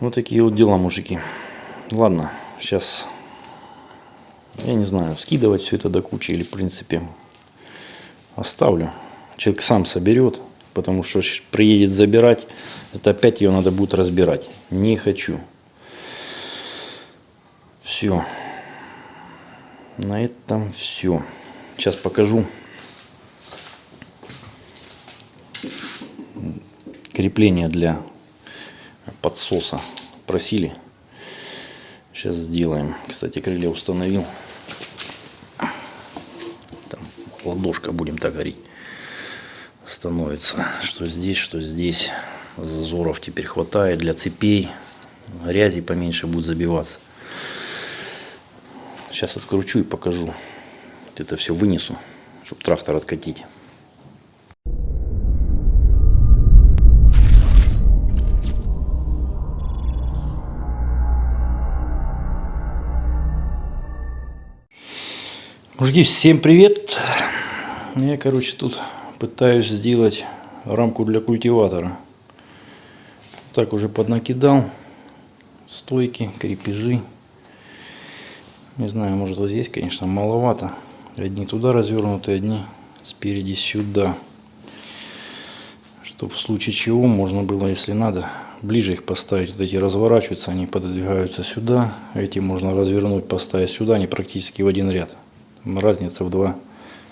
Вот такие вот дела, мужики. Ладно, сейчас, я не знаю, скидывать все это до кучи или, в принципе, оставлю. Человек сам соберет, потому что приедет забирать, это опять ее надо будет разбирать. Не хочу. Все. На этом все. Сейчас покажу. Крепление для подсоса просили. Сейчас сделаем. Кстати, крылья установил. Там ладошка, будем так говорить, становится. Что здесь, что здесь. Зазоров теперь хватает для цепей. Грязи поменьше будет забиваться. Сейчас откручу и покажу. Вот это все вынесу, чтобы трактор откатить. Мужики, всем привет! Я, короче, тут пытаюсь сделать рамку для культиватора. Так уже поднакидал. Стойки, крепежи. Не знаю, может вот здесь, конечно, маловато. Одни туда развернуты, одни спереди сюда. Чтобы в случае чего можно было, если надо, ближе их поставить. Вот эти разворачиваются, они пододвигаются сюда. Эти можно развернуть, поставить сюда, они практически в один ряд. Разница в 2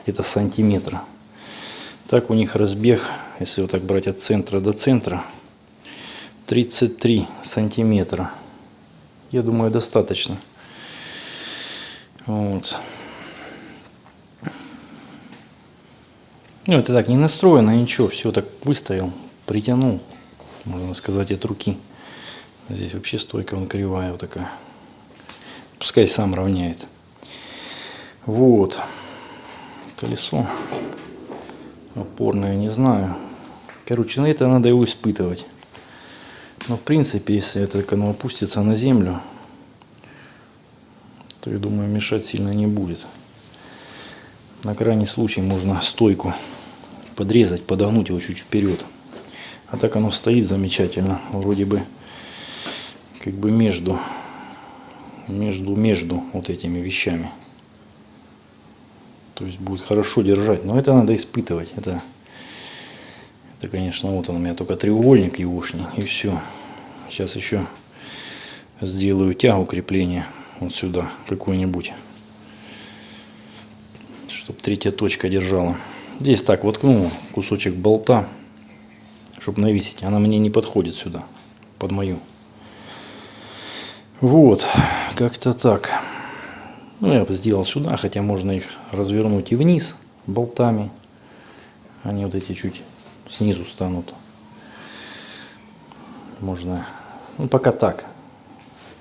где-то сантиметра. Так у них разбег, если вот так брать от центра до центра, 33 сантиметра. Я думаю, достаточно. Вот. Ну, это так не настроено, ничего, все так выставил, притянул, можно сказать, от руки. Здесь вообще стойка, он кривая вот такая. Пускай сам равняет. Вот. Колесо опорное, не знаю. Короче, на это надо его испытывать. Но в принципе, если это оно опустится на землю, то я думаю, мешать сильно не будет. На крайний случай можно стойку подрезать, подогнуть его чуть вперед. А так оно стоит замечательно. Вроде бы как бы между между между вот этими вещами. То есть будет хорошо держать. Но это надо испытывать. Это, это конечно, вот он у меня только треугольник егошний. И все. Сейчас еще сделаю тягу крепления вот сюда какую-нибудь. Чтобы третья точка держала. Здесь так воткнул кусочек болта, чтобы навесить. Она мне не подходит сюда, под мою. Вот, как-то так. Ну, я сделал сюда, хотя можно их развернуть и вниз болтами. Они вот эти чуть снизу станут. Можно, ну, пока так.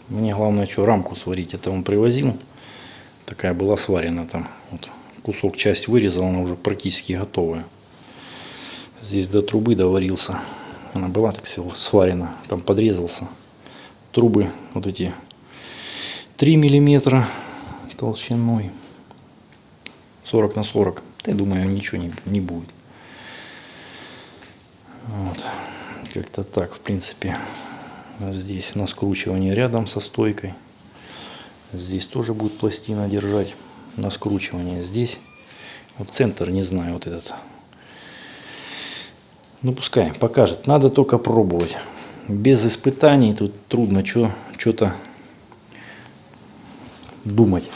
Мне главное, что рамку сварить. Это он привозил. Такая была сварена там. Вот кусок, часть вырезал, она уже практически готовая. Здесь до трубы доварился. Она была так всего сварена. Там подрезался. Трубы вот эти 3 миллиметра толщиной. 40 на 40 я думаю ничего не, не будет. Вот. как-то так в принципе. Здесь на скручивание рядом со стойкой. Здесь тоже будет пластина держать на скручивание. Здесь вот центр не знаю вот этот. Ну пускай покажет. Надо только пробовать. Без испытаний тут трудно что-то думать.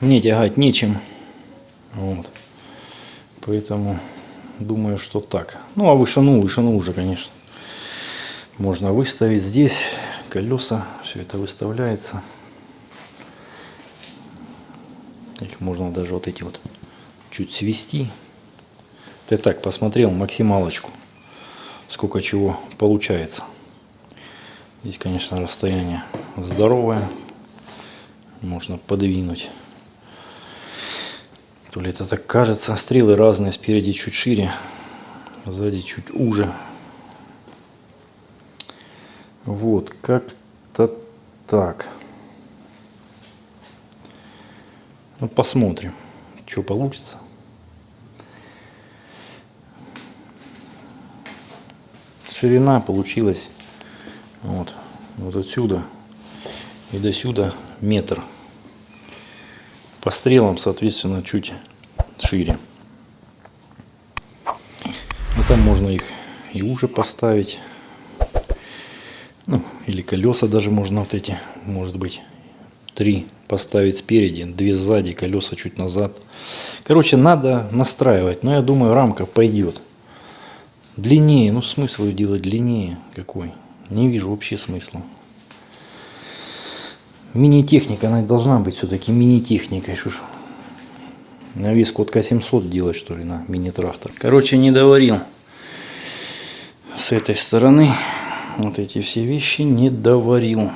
Мне тягать нечем. Вот. Поэтому думаю, что так. Ну, а вышину, вышину уже, конечно. Можно выставить здесь колеса. Все это выставляется. Их можно даже вот эти вот чуть свести. Ты так посмотрел максималочку. Сколько чего получается. Здесь, конечно, расстояние здоровое. Можно подвинуть. То ли это так кажется. Стрелы разные. Спереди чуть шире. Сзади чуть уже. Вот, как-то так. Ну, посмотрим, что получится. Ширина получилась Вот, вот отсюда и до сюда метр. По стрелам, соответственно, чуть шире. А там можно их и уже поставить. Ну, или колеса даже можно вот эти, может быть, три поставить спереди, две сзади, колеса чуть назад. Короче, надо настраивать, но я думаю, рамка пойдет. Длиннее, ну смысл ее делать длиннее какой? Не вижу вообще смысла. Мини-техника, она должна быть все-таки мини-техникой. Что ж, навеску от К700 делать, что ли, на мини-трактор. Короче, не доварил с этой стороны. Вот эти все вещи не доварил.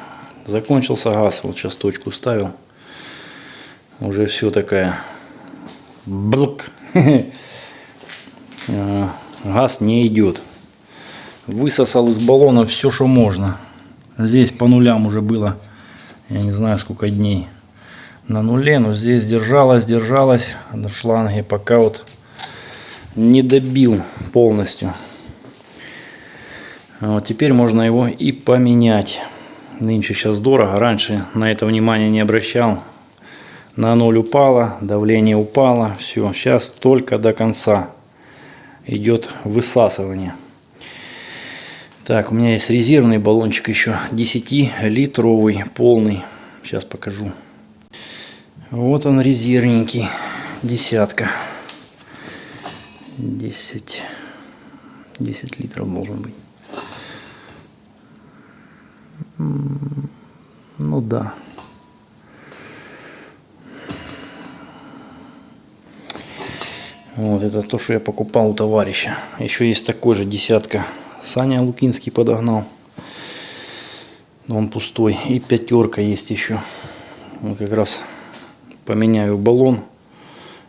Закончился газ. Вот сейчас точку ставил. Уже все такая. Блк. А, газ не идет. Высосал из баллона все, что можно. Здесь по нулям уже было я не знаю сколько дней на нуле, но здесь держалась, держалась на шланге, пока вот не добил полностью. А вот теперь можно его и поменять. Нынче сейчас дорого, раньше на это внимание не обращал. На ноль упало, давление упало, все, сейчас только до конца идет высасывание. Так, у меня есть резервный баллончик еще 10-литровый, полный. Сейчас покажу. Вот он резервненький, десятка. 10, 10 литров должен быть. Ну да. Вот это то, что я покупал у товарища. Еще есть такой же десятка Саня Лукинский подогнал. Но он пустой. И пятерка есть еще. Вот как раз поменяю баллон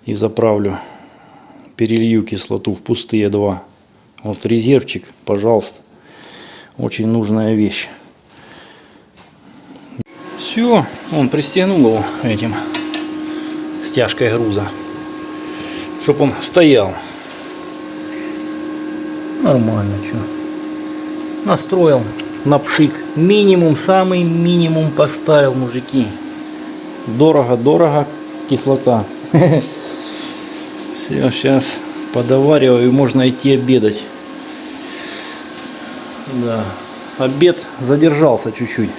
и заправлю. Перелью кислоту в пустые два. Вот резервчик, пожалуйста. Очень нужная вещь. Все, он пристегнул его этим стяжкой груза, чтобы он стоял. Нормально, что настроил на пшик. Минимум, самый минимум поставил, мужики. Дорого-дорого кислота. Все, сейчас подовариваю и можно идти обедать. Да, обед задержался чуть-чуть.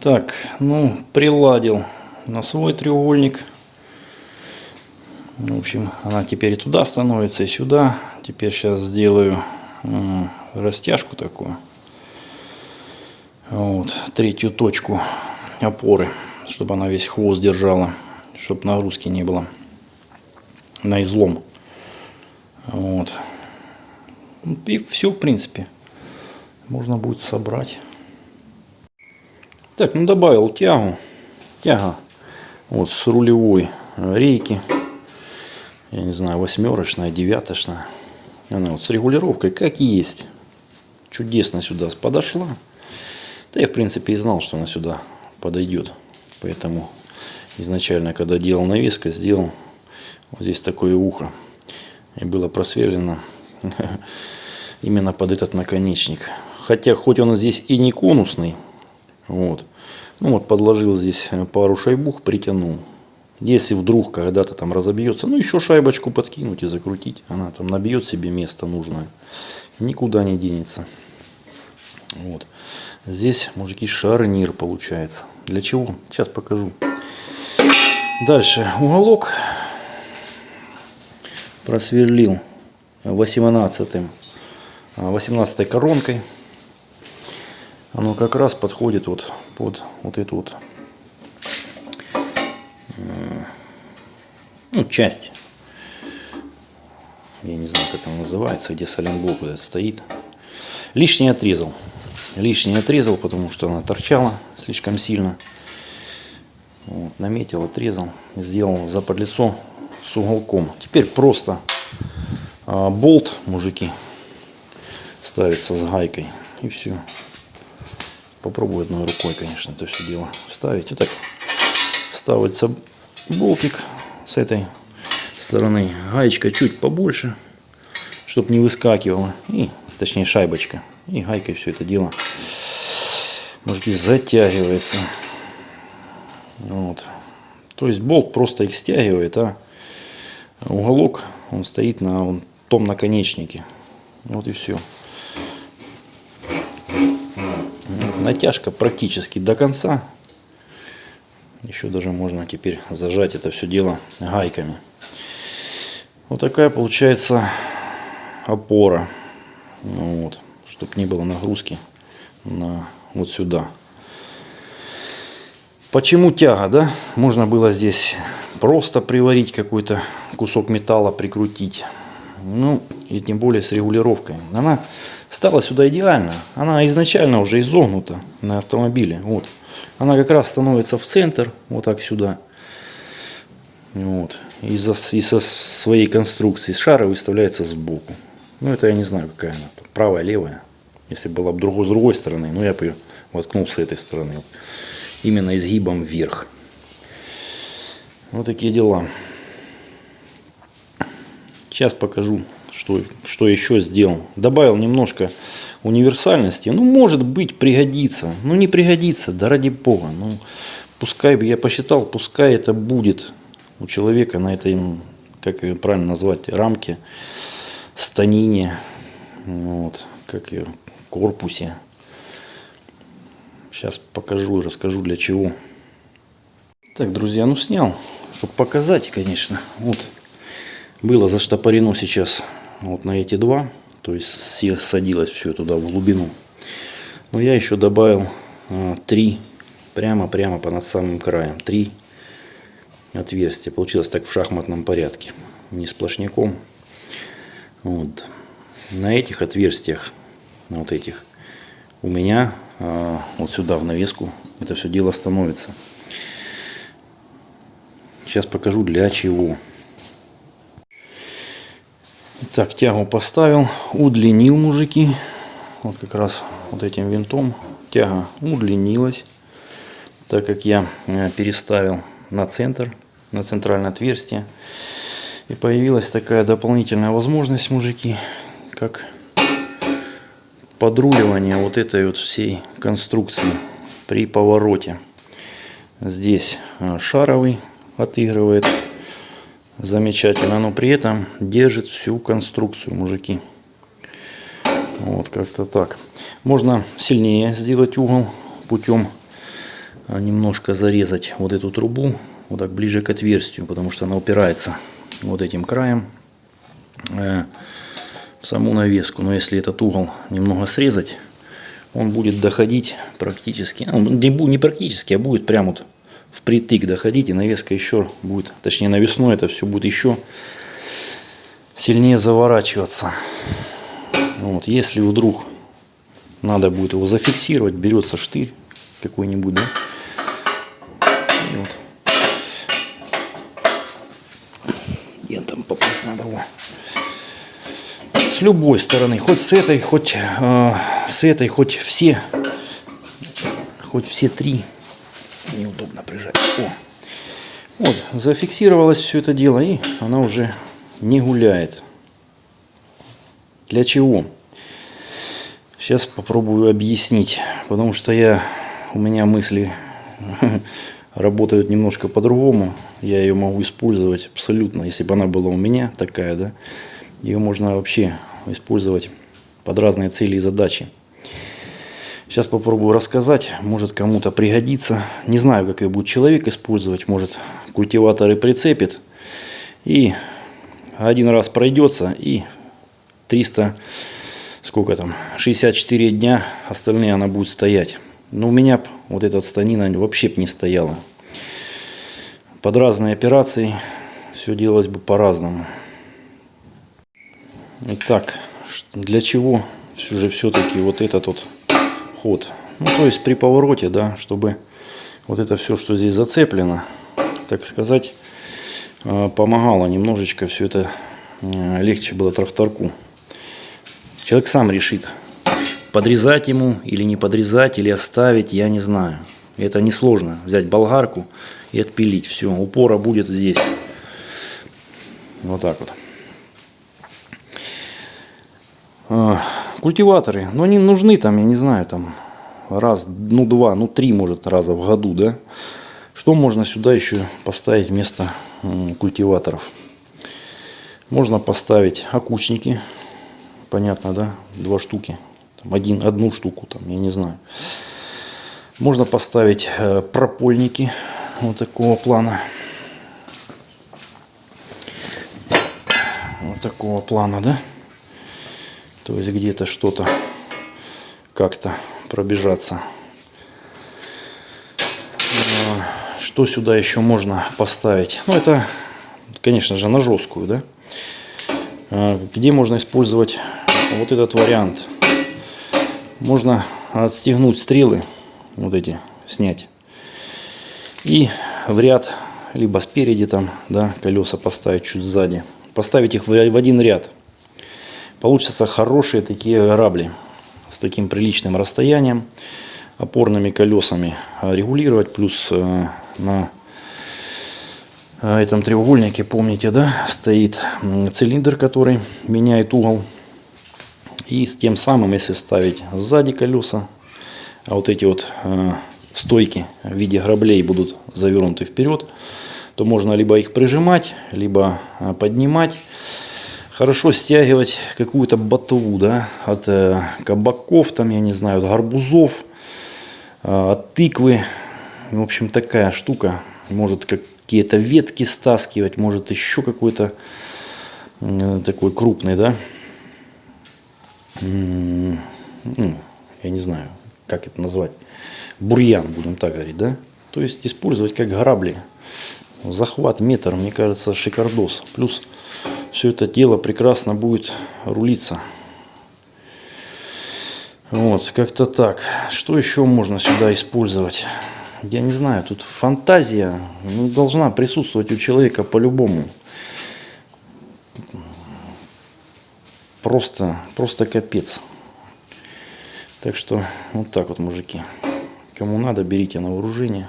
Так, ну, приладил на свой треугольник. В общем, она теперь и туда становится, и сюда. Теперь сейчас сделаю растяжку такую. Вот, третью точку опоры, чтобы она весь хвост держала, чтобы нагрузки не было на излом. Вот. И все, в принципе. Можно будет собрать. Так, ну добавил тягу. Тяга вот с рулевой рейки. Я не знаю, восьмерочная, девяточная. Она вот с регулировкой как есть. Чудесно сюда подошла. Да я в принципе и знал, что она сюда подойдет. Поэтому изначально, когда делал навеска, сделал вот здесь такое ухо. И было просверлено именно под этот наконечник. Хотя, хоть он здесь и не конусный, вот, ну вот подложил здесь пару шайбух, притянул. Если вдруг когда-то там разобьется, ну еще шайбочку подкинуть и закрутить. Она там набьет себе место нужное. Никуда не денется. Вот. Здесь, мужики, шарнир получается. Для чего? Сейчас покажу. Дальше уголок просверлил 18 18 коронкой. Оно как раз подходит вот под вот эту вот ну, часть. Я не знаю, как она называется, где соленблок вот этот стоит. Лишний отрезал. Лишний отрезал, потому что она торчала слишком сильно. Вот, наметил, отрезал, сделал заподлицо с уголком. Теперь просто а, болт, мужики, ставится с гайкой. И все. Попробую одной рукой, конечно, это все дело ставить. И так ставится болтик с этой стороны. Гаечка чуть побольше, чтобы не выскакивала. И, точнее шайбочка. И гайкой все это дело мужики, затягивается. Вот. То есть болт просто их стягивает, а уголок он стоит на вон том наконечнике. Вот и все. Натяжка практически до конца. Еще даже можно теперь зажать это все дело гайками. Вот такая получается опора. Ну вот, чтобы не было нагрузки на вот сюда. Почему тяга, да? Можно было здесь просто приварить какой-то кусок металла, прикрутить. Ну, и тем более с регулировкой. Она стала сюда идеально. Она изначально уже изогнута на автомобиле. Вот. Она как раз становится в центр, вот так сюда. Вот. Из-за из своей конструкции шара выставляется сбоку. Ну, это я не знаю, какая она. Правая, левая. Если была бы другой, с другой стороны, ну, я бы ее воткнул с этой стороны. Именно изгибом вверх. Вот такие дела. Сейчас покажу, что, что еще сделал. Добавил немножко универсальности. Ну, может быть, пригодится. Ну, не пригодится, да ради бога. Ну, пускай, я посчитал, пускай это будет у человека на этой, как ее правильно назвать, рамке, станине, вот, как ее, корпусе. Сейчас покажу и расскажу для чего. Так, друзья, ну снял, чтобы показать, конечно. Вот, было заштопорено сейчас вот на эти два, то есть садилось все туда в глубину. Но я еще добавил а, 3 прямо-прямо понад самым краем. три отверстие. Получилось так в шахматном порядке, не сплошняком. Вот. На этих отверстиях, на вот этих, у меня а, вот сюда в навеску это все дело становится. Сейчас покажу для чего. так тягу поставил, удлинил мужики. Вот как раз вот этим винтом тяга удлинилась, так как я э, переставил на центр на центральное отверстие. И появилась такая дополнительная возможность, мужики, как подруливание вот этой вот всей конструкции при повороте. Здесь а, шаровый отыгрывает замечательно, но при этом держит всю конструкцию, мужики. Вот как-то так. Можно сильнее сделать угол путем а, немножко зарезать вот эту трубу вот так ближе к отверстию, потому что она упирается вот этим краем э, в саму навеску. Но если этот угол немного срезать, он будет доходить практически, ну, не практически, а будет прямо вот впритык доходить, и навеска еще будет, точнее навесной это все будет еще сильнее заворачиваться. Вот, если вдруг надо будет его зафиксировать, берется штырь какой-нибудь, да, надо. Во. С любой стороны, хоть с этой, хоть э, с этой, хоть все, хоть все три. Неудобно прижать. О. Вот, зафиксировалось все это дело, и она уже не гуляет. Для чего? Сейчас попробую объяснить, потому что я, у меня мысли работают немножко по-другому. Я ее могу использовать абсолютно, если бы она была у меня такая, да, ее можно вообще использовать под разные цели и задачи. Сейчас попробую рассказать, может кому-то пригодится. Не знаю, как ее будет человек использовать, может культиватор и прицепит. И один раз пройдется и 300, сколько там, 64 дня остальные она будет стоять. Но у меня вот эта станина вообще бы не стояла. Под разные операции все делалось бы по-разному. Итак, для чего же все-таки вот этот вот ход? Ну, то есть при повороте, да, чтобы вот это все, что здесь зацеплено, так сказать, э, помогало немножечко все это э, легче было тракторку. Человек сам решит, Подрезать ему или не подрезать, или оставить, я не знаю. Это несложно. Взять болгарку и отпилить. Все, упора будет здесь. Вот так вот. А, культиваторы. Но они нужны там, я не знаю, там раз, ну два, ну три может раза в году, да. Что можно сюда еще поставить вместо культиваторов? Можно поставить окучники, понятно, да, два штуки, один, одну штуку, там, я не знаю. Можно поставить э, пропольники вот такого плана. Вот такого плана, да. То есть где-то что-то как-то пробежаться. А, что сюда еще можно поставить? Ну, это, конечно же, на жесткую, да. А, где можно использовать вот этот вариант? Можно отстегнуть стрелы, вот эти, снять. И в ряд, либо спереди там, да, колеса поставить чуть сзади. Поставить их в один ряд. Получатся хорошие такие грабли с таким приличным расстоянием, опорными колесами регулировать, плюс э, на э, этом треугольнике, помните, да, стоит цилиндр, который меняет угол. И с тем самым, если ставить сзади колеса, а вот эти вот э, стойки в виде граблей будут завернуты вперед, то можно либо их прижимать, либо поднимать хорошо стягивать какую-то ботву, да, от э, кабаков, там, я не знаю, от гарбузов, э, от тыквы. В общем, такая штука. Может какие-то ветки стаскивать, может еще какой-то э, такой крупный, да. Ну, я не знаю, как это назвать. Бурьян, будем так говорить, да. То есть использовать как грабли. Захват метр, мне кажется, шикардос. Плюс все это дело прекрасно будет рулиться. Вот, как-то так. Что еще можно сюда использовать? Я не знаю, тут фантазия ну, должна присутствовать у человека по-любому. Просто, просто капец. Так что вот так вот, мужики. Кому надо, берите на вооружение.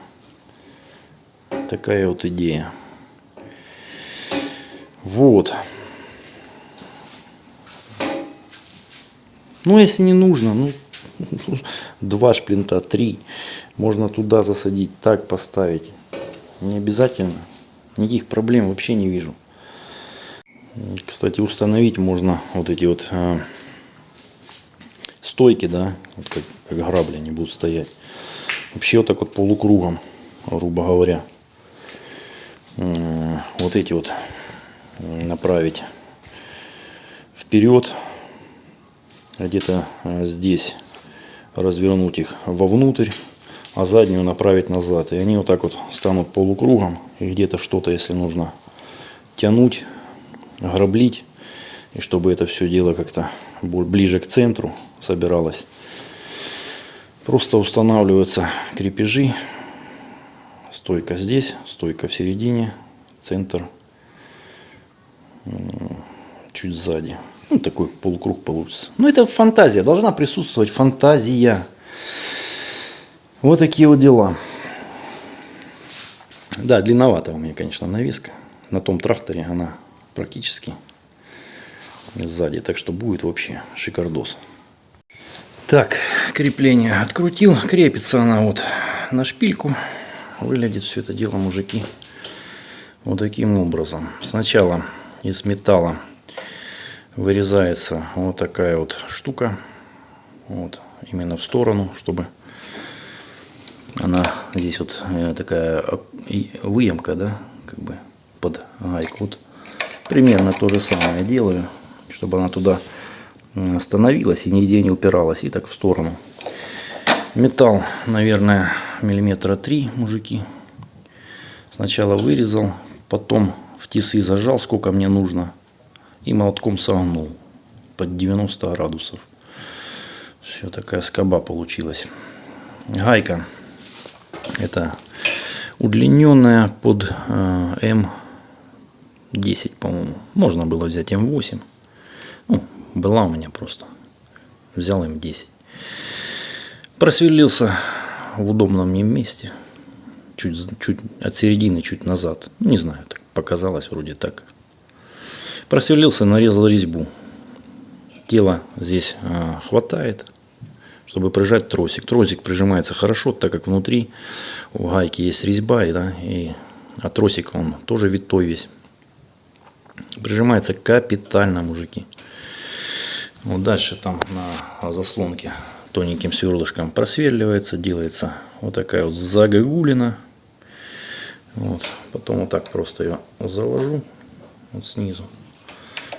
Такая вот идея. Вот. Ну, если не нужно, ну, два шплинта, три. Можно туда засадить, так поставить. Не обязательно. Никаких проблем вообще не вижу. Кстати, установить можно вот эти вот э, стойки, да, вот как, как грабли они будут стоять. Вообще вот так вот полукругом, грубо говоря. Э, вот эти вот направить вперед где-то э, здесь развернуть их вовнутрь, а заднюю направить назад. И они вот так вот станут полукругом. И где-то что-то, если нужно тянуть, граблить. И чтобы это все дело как-то ближе к центру собиралось. Просто устанавливаются крепежи. Стойка здесь, стойка в середине, центр чуть сзади. Ну, такой полукруг получится. Но это фантазия. Должна присутствовать фантазия. Вот такие вот дела. Да, длинновато у меня, конечно, навеска. На том тракторе она практически сзади. Так что будет вообще шикардос. Так, крепление открутил. Крепится она вот на шпильку. Выглядит все это дело, мужики, вот таким образом. Сначала из металла вырезается вот такая вот штука. Вот, именно в сторону, чтобы она здесь вот э, такая выемка, да, как бы под гайку. Вот примерно то же самое делаю, чтобы она туда становилась и нигде не упиралась, и так в сторону. Металл, наверное, миллиметра три, мужики. Сначала вырезал, потом в тисы зажал, сколько мне нужно и молотком согнул под 90 градусов. Все, такая скоба получилась. Гайка. Это удлиненная под э, М10, по-моему. Можно было взять М8. Ну, была у меня просто. Взял М10. Просверлился в удобном мне месте. Чуть, чуть от середины, чуть назад. Ну, не знаю, так показалось вроде так. Просверлился, нарезал резьбу. Тело здесь э, хватает. чтобы прижать тросик. Тросик прижимается хорошо, так как внутри у гайки есть резьба, и, да, и, а тросик он тоже витой весь. Прижимается капитально, мужики. Вот дальше там на заслонке тоненьким сверлышком просверливается, делается вот такая вот загогулина. Вот. Потом вот так просто ее завожу вот снизу,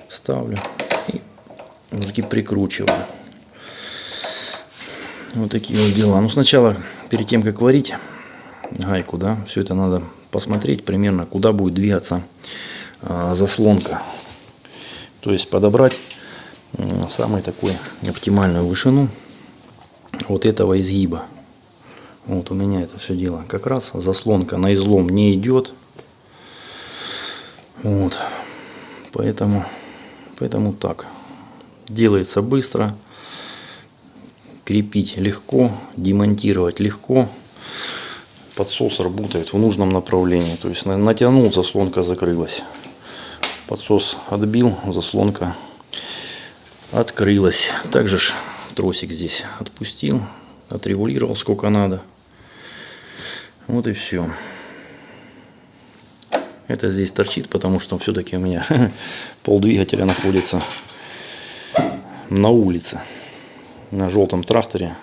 ставлю и мужики прикручиваю. Вот такие вот дела. Ну сначала, перед тем как варить гайку, да, все это надо посмотреть примерно, куда будет двигаться заслонка. То есть подобрать самую такую оптимальную вышину вот этого изгиба. Вот у меня это все дело. Как раз заслонка на излом не идет. Вот. Поэтому, поэтому так. Делается быстро. Крепить легко. Демонтировать легко. Подсос работает в нужном направлении. То есть натянул, заслонка закрылась. Подсос отбил, заслонка открылась. Также тросик здесь отпустил, отрегулировал сколько надо. Вот и все. Это здесь торчит, потому что все-таки у меня пол двигателя находится на улице. На желтом тракторе.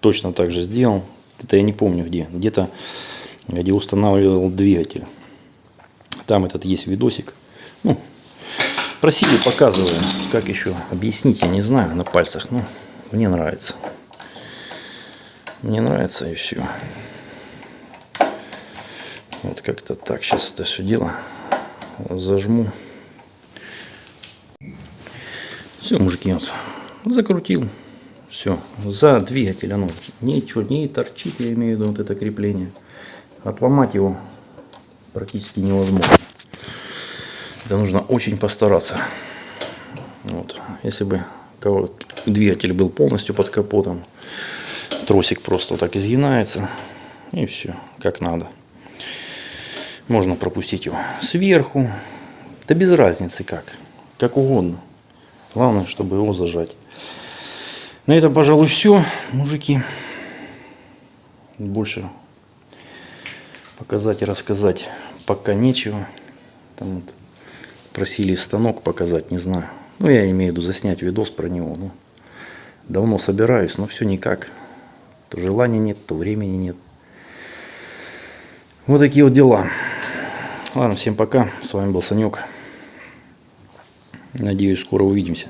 Точно так же сделал. Это я не помню где. Где-то где устанавливал двигатель. Там этот есть видосик. Ну, просили, показываю. Как еще объяснить, я не знаю на пальцах. Ну, мне нравится. Мне нравится и все. Вот как-то так. Сейчас это все дело зажму. Все, мужики, вот закрутил. Все, за двигатель оно ничего не торчит, я имею в виду вот это крепление. Отломать его практически невозможно. Это нужно очень постараться. Вот. Если бы двигатель был полностью под капотом, тросик просто так изгинается и все, как надо. Можно пропустить его сверху. Да без разницы как. Как угодно. Главное, чтобы его зажать. На этом, пожалуй, все, мужики. Больше показать и рассказать пока нечего. Там вот просили станок показать, не знаю. Ну, я имею в виду заснять видос про него. Ну, давно собираюсь, но все никак. То желания нет, то времени нет. Вот такие вот дела. Ладно, всем пока. С вами был Санек. Надеюсь, скоро увидимся.